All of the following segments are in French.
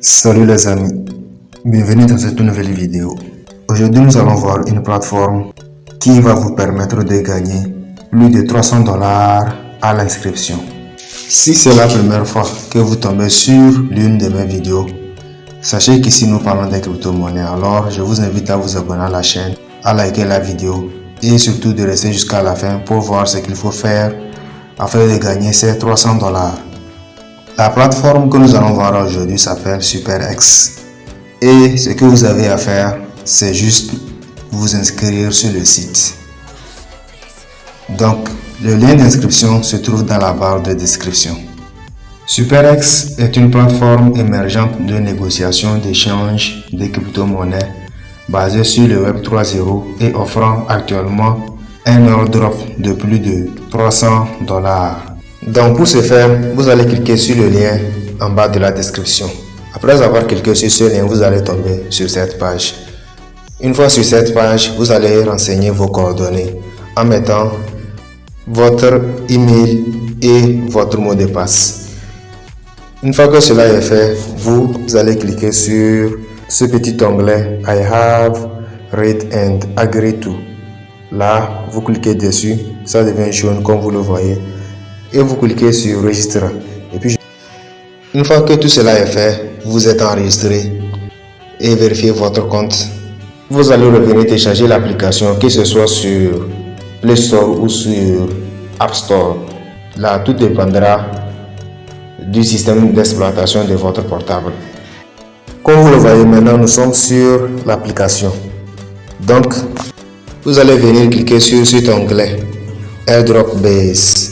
Salut les amis, bienvenue dans cette nouvelle vidéo. Aujourd'hui nous allons voir une plateforme qui va vous permettre de gagner plus de 300 dollars à l'inscription. Si c'est la première fois que vous tombez sur l'une de mes vidéos, sachez qu'ici nous parlons des crypto-monnaies. Alors je vous invite à vous abonner à la chaîne, à liker la vidéo et surtout de rester jusqu'à la fin pour voir ce qu'il faut faire afin de gagner ces 300 dollars. La plateforme que nous allons voir aujourd'hui s'appelle SuperX. Et ce que vous avez à faire, c'est juste vous inscrire sur le site. Donc, le lien d'inscription se trouve dans la barre de description. SuperX est une plateforme émergente de négociation d'échange de crypto-monnaies basée sur le Web 3.0 et offrant actuellement un airdrop de plus de 300 dollars. Donc pour ce faire, vous allez cliquer sur le lien en bas de la description. Après avoir cliqué sur ce lien, vous allez tomber sur cette page. Une fois sur cette page, vous allez renseigner vos coordonnées en mettant votre email et votre mot de passe. Une fois que cela est fait, vous allez cliquer sur ce petit onglet I have read and agree to. Là, vous cliquez dessus, ça devient jaune comme vous le voyez et vous cliquez sur Registre. Et puis, une fois que tout cela est fait, vous êtes enregistré et vérifiez votre compte. Vous allez revenir télécharger l'application, que ce soit sur Play Store ou sur App Store. Là, tout dépendra du système d'exploitation de votre portable. Comme vous le voyez maintenant, nous sommes sur l'application. Donc, vous allez venir cliquer sur cet onglet Airdrop Base.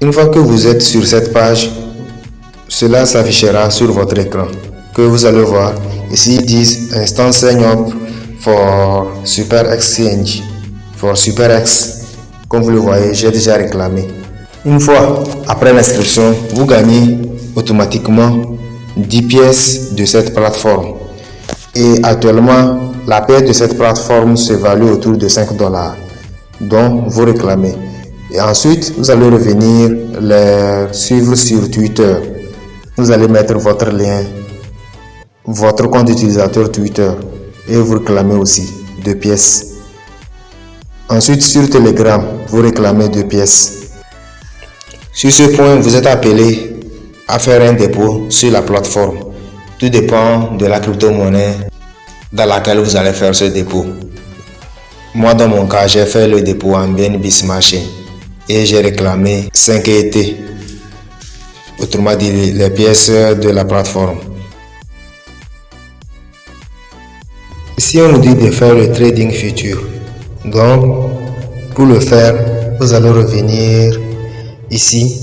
Une fois que vous êtes sur cette page, cela s'affichera sur votre écran que vous allez voir. Ici, ils disent Instant Sign Up for Super Exchange, for SuperX. Comme vous le voyez, j'ai déjà réclamé. Une fois après l'inscription, vous gagnez automatiquement 10 pièces de cette plateforme. Et actuellement, la paie de cette plateforme se value autour de 5 dollars, dont vous réclamez. Et ensuite, vous allez revenir les suivre sur Twitter. Vous allez mettre votre lien, votre compte utilisateur Twitter et vous réclamez aussi deux pièces. Ensuite, sur Telegram, vous réclamez deux pièces. Sur ce point, vous êtes appelé à faire un dépôt sur la plateforme. Tout dépend de la crypto-monnaie dans laquelle vous allez faire ce dépôt. Moi, dans mon cas, j'ai fait le dépôt en BNB Smart et j'ai réclamé 5 ET, autrement dit les pièces de la plateforme. Ici on nous dit de faire le trading futur. Donc pour le faire, vous allez revenir ici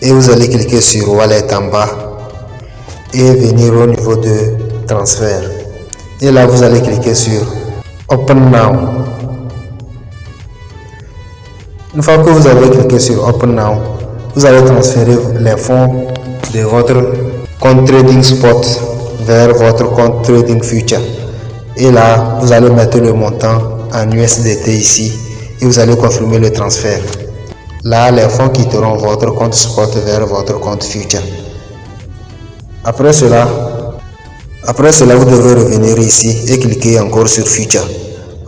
et vous allez cliquer sur Wallet en bas et venir au niveau de transfert. Et là vous allez cliquer sur Open Now. Une fois que vous avez cliqué sur Open Now, vous allez transférer les fonds de votre compte Trading Spot vers votre compte Trading Future. Et là, vous allez mettre le montant en USDT ici et vous allez confirmer le transfert. Là, les fonds quitteront votre compte Spot vers votre compte Future. Après cela, après cela, vous devrez revenir ici et cliquer encore sur Future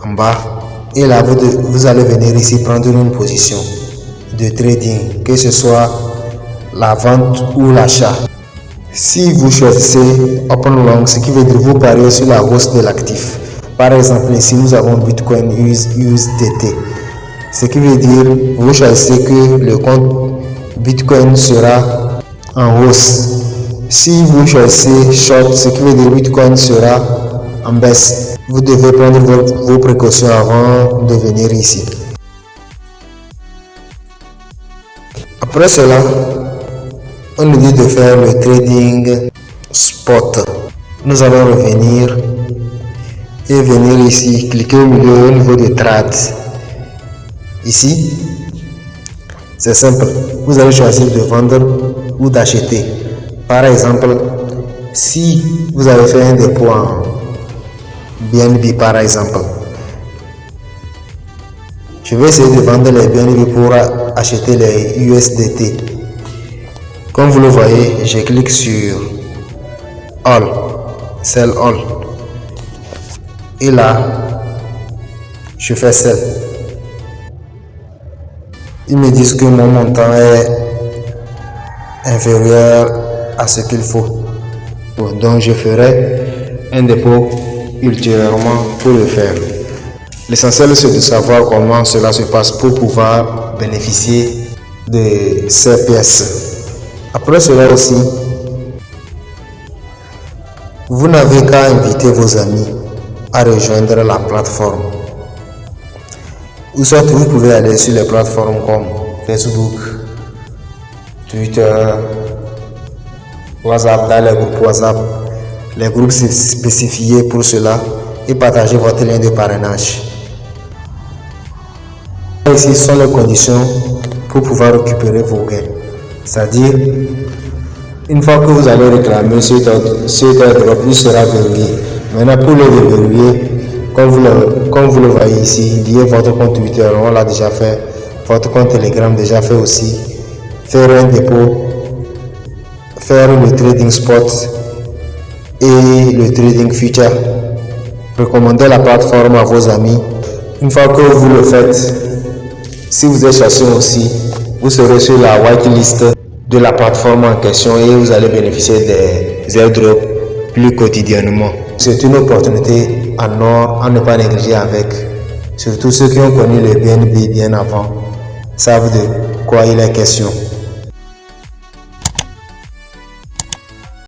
en bas et là, vous, allez venir ici prendre une position de trading, que ce soit la vente ou l'achat. Si vous choisissez Open Long, ce qui veut dire vous pariez sur la hausse de l'actif. Par exemple, ici nous avons Bitcoin USDT. Ce qui veut dire vous choisissez que le compte Bitcoin sera en hausse. Si vous choisissez Short, ce qui veut dire Bitcoin sera en baisse. Vous devez prendre vos, précautions avant de venir ici. Après cela, on nous dit de faire le trading spot. Nous allons revenir et venir ici, cliquer au milieu au niveau de trade. Ici, c'est simple. Vous allez choisir de vendre ou d'acheter. Par exemple, si vous avez fait un dépôt en BNB par exemple. Je vais essayer de vendre les BNB pour acheter les USDT. Comme vous le voyez, je clique sur All, Sell All. Et là, je fais Sell. Ils me disent que mon montant est inférieur à ce qu'il faut. Donc je ferai un dépôt ultérieurement pour le faire. L'essentiel c'est de savoir comment cela se passe pour pouvoir bénéficier de ces pièces. Après cela aussi, vous n'avez qu'à inviter vos amis à rejoindre la plateforme. Ou soit vous pouvez aller sur les plateformes comme Facebook, Twitter, WhatsApp, dans les WhatsApp, les groupes spécifiés pour cela et partager votre lien de parrainage. Ici sont les conditions pour pouvoir récupérer vos gains. C'est-à-dire, une fois que vous allez réclamer cet airdrop, il sera verrouillé. Maintenant, pour le déverrouiller, comme vous le, comme vous le voyez ici, lier votre compte Twitter, on l'a déjà fait, votre compte Telegram déjà fait aussi, faire un dépôt, faire le trading spot et le trading future. Recommandez la plateforme à vos amis. Une fois que vous le faites, si vous êtes chassé aussi, vous serez sur la whitelist de la plateforme en question et vous allez bénéficier des airdrops plus quotidiennement. C'est une opportunité en or à ne pas négliger avec. Surtout ceux qui ont connu le BNB bien avant savent de quoi il est question.